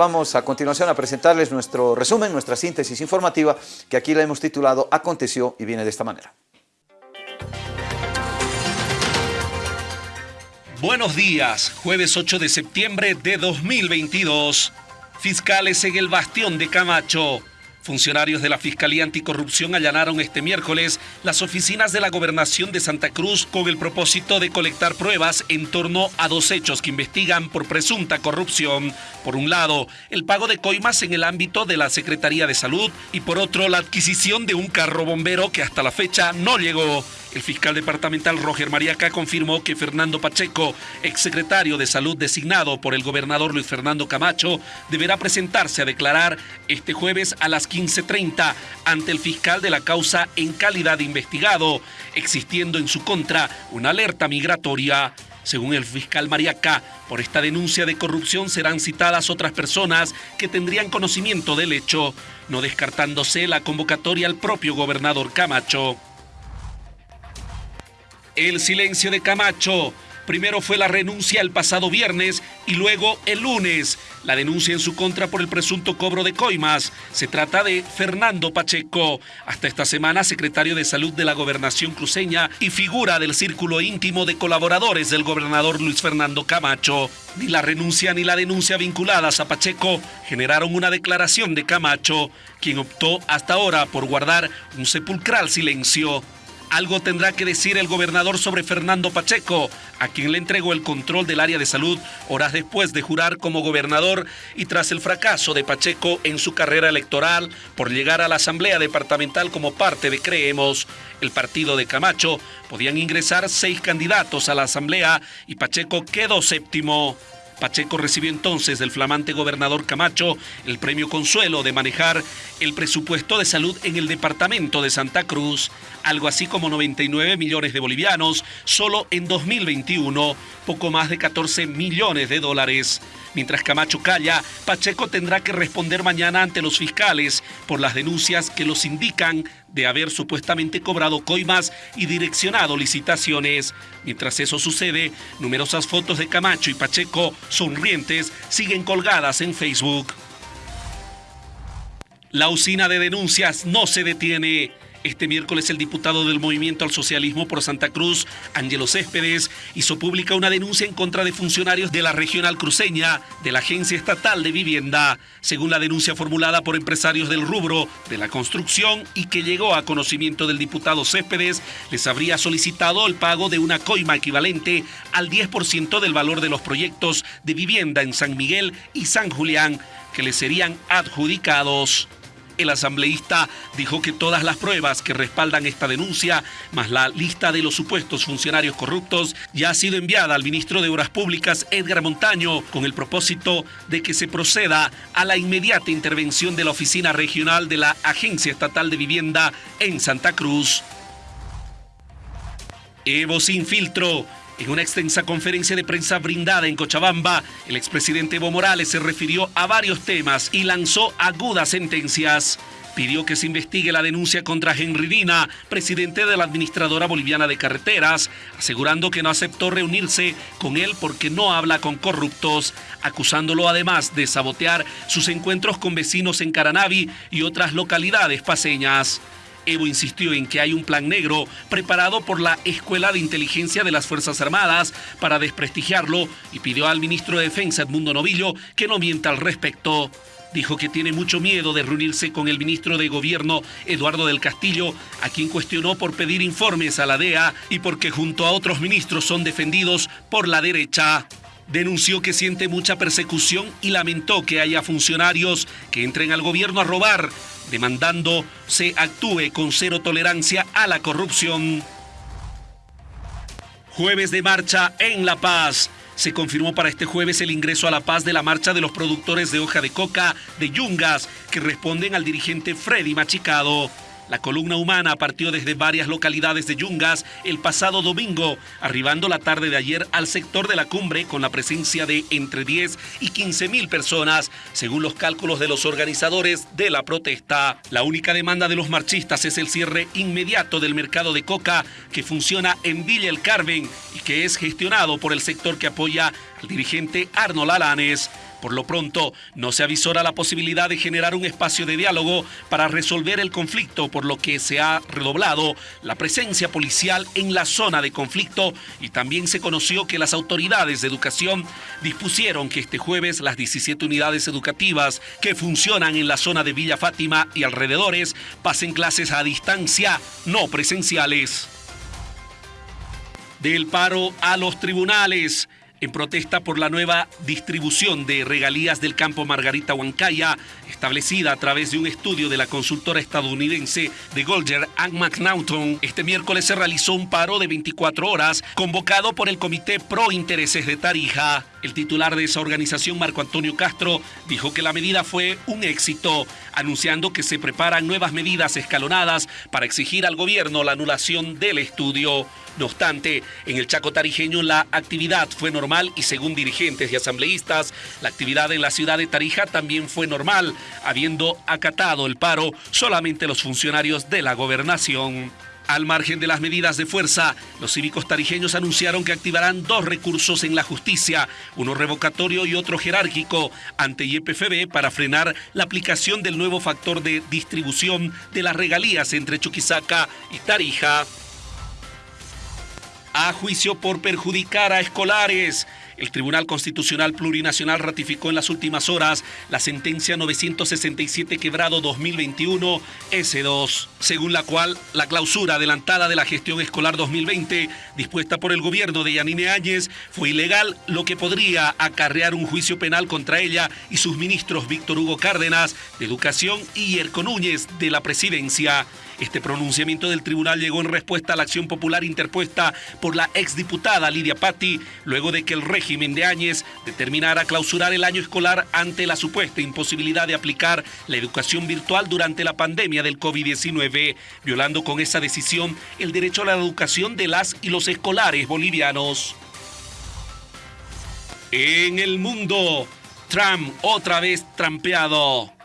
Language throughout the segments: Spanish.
vamos a continuación a presentarles nuestro resumen, nuestra síntesis informativa, que aquí la hemos titulado Aconteció y viene de esta manera. Buenos días, jueves 8 de septiembre de 2022. Fiscales en el Bastión de Camacho. Funcionarios de la Fiscalía Anticorrupción allanaron este miércoles las oficinas de la Gobernación de Santa Cruz con el propósito de colectar pruebas en torno a dos hechos que investigan por presunta corrupción. Por un lado, el pago de coimas en el ámbito de la Secretaría de Salud y por otro, la adquisición de un carro bombero que hasta la fecha no llegó. El fiscal departamental Roger Mariaca confirmó que Fernando Pacheco, exsecretario de Salud designado por el gobernador Luis Fernando Camacho, deberá presentarse a declarar este jueves a las 15.30 ante el fiscal de la causa en calidad de investigado, existiendo en su contra una alerta migratoria. Según el fiscal Mariaca, por esta denuncia de corrupción serán citadas otras personas que tendrían conocimiento del hecho, no descartándose la convocatoria al propio gobernador Camacho. El silencio de Camacho. Primero fue la renuncia el pasado viernes y luego el lunes. La denuncia en su contra por el presunto cobro de coimas. Se trata de Fernando Pacheco, hasta esta semana secretario de Salud de la Gobernación cruceña y figura del círculo íntimo de colaboradores del gobernador Luis Fernando Camacho. Ni la renuncia ni la denuncia vinculadas a Pacheco generaron una declaración de Camacho, quien optó hasta ahora por guardar un sepulcral silencio. Algo tendrá que decir el gobernador sobre Fernando Pacheco, a quien le entregó el control del área de salud horas después de jurar como gobernador y tras el fracaso de Pacheco en su carrera electoral por llegar a la Asamblea Departamental como parte de Creemos. El partido de Camacho podían ingresar seis candidatos a la Asamblea y Pacheco quedó séptimo. Pacheco recibió entonces del flamante gobernador Camacho el premio consuelo de manejar el presupuesto de salud en el departamento de Santa Cruz, algo así como 99 millones de bolivianos solo en 2021, poco más de 14 millones de dólares. Mientras Camacho calla, Pacheco tendrá que responder mañana ante los fiscales por las denuncias que los indican de haber supuestamente cobrado coimas y direccionado licitaciones. Mientras eso sucede, numerosas fotos de Camacho y Pacheco sonrientes siguen colgadas en Facebook. La usina de denuncias no se detiene. Este miércoles el diputado del Movimiento al Socialismo por Santa Cruz, Ángelo Céspedes, hizo pública una denuncia en contra de funcionarios de la regional cruceña de la Agencia Estatal de Vivienda, según la denuncia formulada por empresarios del rubro de la construcción y que llegó a conocimiento del diputado Céspedes, les habría solicitado el pago de una coima equivalente al 10% del valor de los proyectos de vivienda en San Miguel y San Julián que les serían adjudicados. El asambleísta dijo que todas las pruebas que respaldan esta denuncia, más la lista de los supuestos funcionarios corruptos, ya ha sido enviada al ministro de Obras Públicas, Edgar Montaño, con el propósito de que se proceda a la inmediata intervención de la Oficina Regional de la Agencia Estatal de Vivienda en Santa Cruz. Evo sin filtro. En una extensa conferencia de prensa brindada en Cochabamba, el expresidente Evo Morales se refirió a varios temas y lanzó agudas sentencias. Pidió que se investigue la denuncia contra Henry Dina, presidente de la Administradora Boliviana de Carreteras, asegurando que no aceptó reunirse con él porque no habla con corruptos, acusándolo además de sabotear sus encuentros con vecinos en Caranavi y otras localidades paseñas. Evo insistió en que hay un plan negro preparado por la Escuela de Inteligencia de las Fuerzas Armadas para desprestigiarlo y pidió al ministro de Defensa Edmundo Novillo que no mienta al respecto. Dijo que tiene mucho miedo de reunirse con el ministro de Gobierno Eduardo del Castillo, a quien cuestionó por pedir informes a la DEA y porque junto a otros ministros son defendidos por la derecha denunció que siente mucha persecución y lamentó que haya funcionarios que entren al gobierno a robar, demandando se actúe con cero tolerancia a la corrupción. Jueves de marcha en La Paz. Se confirmó para este jueves el ingreso a La Paz de la marcha de los productores de hoja de coca de Yungas, que responden al dirigente Freddy Machicado. La columna humana partió desde varias localidades de Yungas el pasado domingo, arribando la tarde de ayer al sector de la cumbre con la presencia de entre 10 y 15 mil personas, según los cálculos de los organizadores de la protesta. La única demanda de los marchistas es el cierre inmediato del mercado de coca que funciona en Villa El Carmen y que es gestionado por el sector que apoya al dirigente Arnold Alanes. Por lo pronto, no se avisora la posibilidad de generar un espacio de diálogo para resolver el conflicto, por lo que se ha redoblado la presencia policial en la zona de conflicto y también se conoció que las autoridades de educación dispusieron que este jueves las 17 unidades educativas que funcionan en la zona de Villa Fátima y alrededores pasen clases a distancia, no presenciales. Del paro a los tribunales en protesta por la nueva distribución de regalías del campo Margarita Huancaya, establecida a través de un estudio de la consultora estadounidense de Golger and McNaughton. Este miércoles se realizó un paro de 24 horas convocado por el Comité Pro Intereses de Tarija. El titular de esa organización, Marco Antonio Castro, dijo que la medida fue un éxito, anunciando que se preparan nuevas medidas escalonadas para exigir al gobierno la anulación del estudio. No obstante, en el Chaco Tarijeño la actividad fue normal y según dirigentes y asambleístas, la actividad en la ciudad de Tarija también fue normal, habiendo acatado el paro solamente los funcionarios de la gobernación. Al margen de las medidas de fuerza, los cívicos tarijeños anunciaron que activarán dos recursos en la justicia, uno revocatorio y otro jerárquico, ante YPFB para frenar la aplicación del nuevo factor de distribución de las regalías entre Chuquisaca y Tarija a juicio por perjudicar a escolares. El Tribunal Constitucional Plurinacional ratificó en las últimas horas la sentencia 967 quebrado 2021 S2, según la cual la clausura adelantada de la gestión escolar 2020 dispuesta por el gobierno de Yanine Áñez fue ilegal, lo que podría acarrear un juicio penal contra ella y sus ministros Víctor Hugo Cárdenas de Educación y Erco Núñez de la Presidencia. Este pronunciamiento del tribunal llegó en respuesta a la acción popular interpuesta por la exdiputada Lidia Patti, luego de que el régimen de Áñez determinara clausurar el año escolar ante la supuesta imposibilidad de aplicar la educación virtual durante la pandemia del COVID-19, violando con esa decisión el derecho a la educación de las y los escolares bolivianos. En el mundo, Trump otra vez trampeado.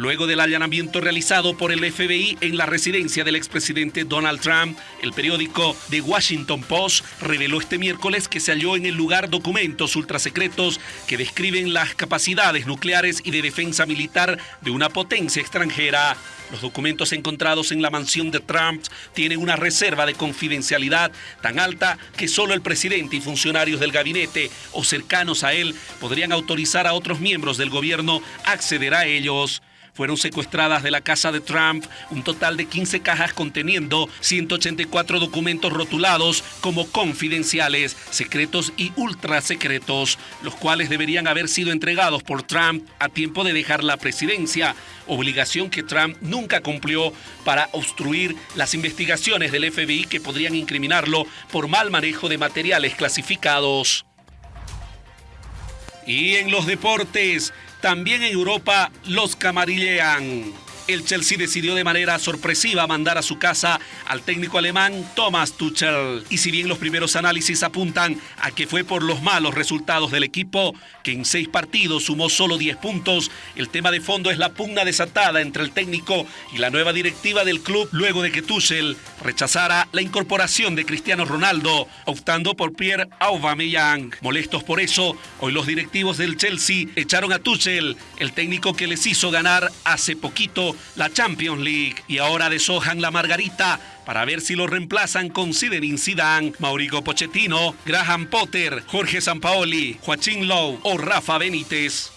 Luego del allanamiento realizado por el FBI en la residencia del expresidente Donald Trump, el periódico The Washington Post reveló este miércoles que se halló en el lugar documentos ultrasecretos que describen las capacidades nucleares y de defensa militar de una potencia extranjera. Los documentos encontrados en la mansión de Trump tienen una reserva de confidencialidad tan alta que solo el presidente y funcionarios del gabinete o cercanos a él podrían autorizar a otros miembros del gobierno acceder a ellos fueron secuestradas de la casa de Trump un total de 15 cajas conteniendo 184 documentos rotulados como confidenciales, secretos y ultra secretos, los cuales deberían haber sido entregados por Trump a tiempo de dejar la presidencia, obligación que Trump nunca cumplió para obstruir las investigaciones del FBI que podrían incriminarlo por mal manejo de materiales clasificados. Y en los deportes, también en Europa los camarillean el Chelsea decidió de manera sorpresiva mandar a su casa al técnico alemán Thomas Tuchel. Y si bien los primeros análisis apuntan a que fue por los malos resultados del equipo, que en seis partidos sumó solo 10 puntos, el tema de fondo es la pugna desatada entre el técnico y la nueva directiva del club luego de que Tuchel rechazara la incorporación de Cristiano Ronaldo, optando por Pierre Aubameyang. Molestos por eso, hoy los directivos del Chelsea echaron a Tuchel, el técnico que les hizo ganar hace poquito la Champions League y ahora deshojan la margarita para ver si lo reemplazan con Zinedine Zidane, Mauricio Pochettino, Graham Potter, Jorge Sampaoli, Joaquín Lowe o Rafa Benítez.